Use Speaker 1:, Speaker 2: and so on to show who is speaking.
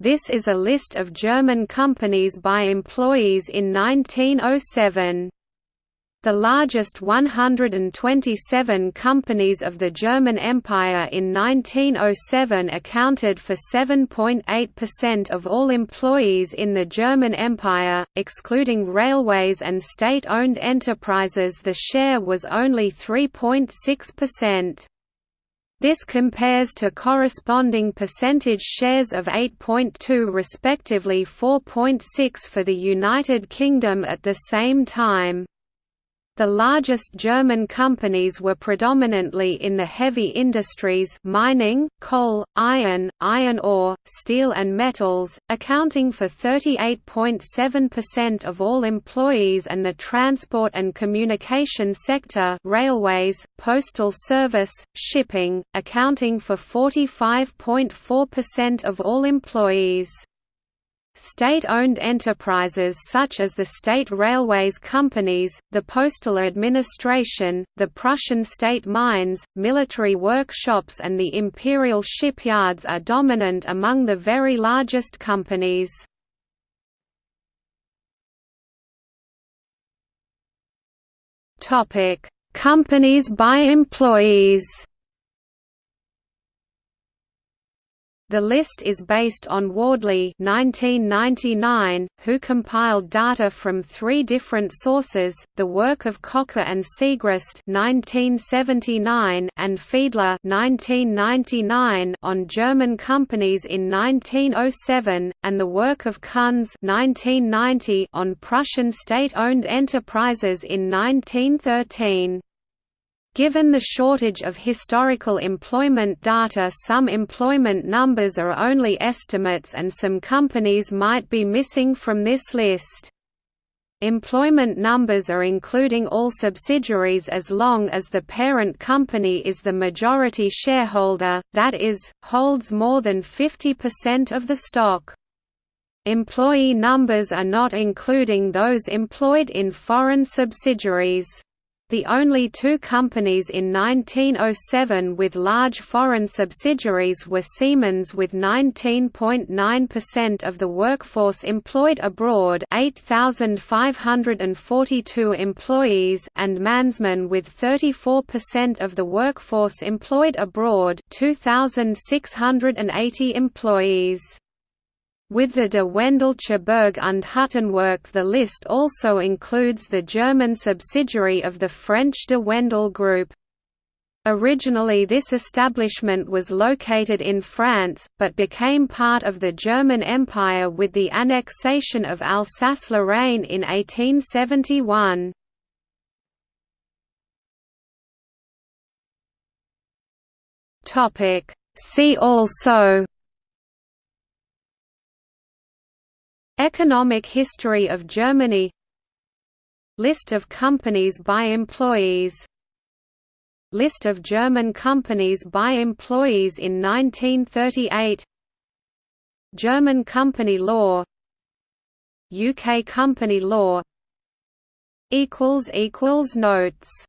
Speaker 1: This is a list of German companies by employees in 1907. The largest 127 companies of the German Empire in 1907 accounted for 7.8% of all employees in the German Empire, excluding railways and state-owned enterprises the share was only 3.6%. This compares to corresponding percentage shares of 8.2 respectively 4.6 for the United Kingdom at the same time. The largest German companies were predominantly in the heavy industries mining, coal, iron, iron ore, steel and metals, accounting for 38.7% of all employees and the transport and communication sector railways, postal service, shipping, accounting for 45.4% of all employees. State-owned enterprises such as the State Railways Companies, the Postal Administration, the Prussian State Mines, military workshops and the imperial shipyards are dominant among the very largest companies. Companies by employees The list is based on Wardley 1999, who compiled data from three different sources, the work of Kocka and Siegrist 1979 and Fiedler 1999 on German companies in 1907, and the work of Kunz 1990 on Prussian state-owned enterprises in 1913. Given the shortage of historical employment data some employment numbers are only estimates and some companies might be missing from this list. Employment numbers are including all subsidiaries as long as the parent company is the majority shareholder, that is, holds more than 50% of the stock. Employee numbers are not including those employed in foreign subsidiaries. The only two companies in 1907 with large foreign subsidiaries were Siemens with 19.9% of the workforce employed abroad 8,542 employees and Mannesmann with 34% of the workforce employed abroad 2,680 employees. With the De Wendeltsche Berg und Huttenwerk the list also includes the German subsidiary of the French De Wendel Group. Originally this establishment was located in France, but became part of the German Empire with the annexation of Alsace-Lorraine in 1871. See also Economic history of Germany. List of companies by employees. List of German companies by employees in 1938 German company law. UK company law. Notes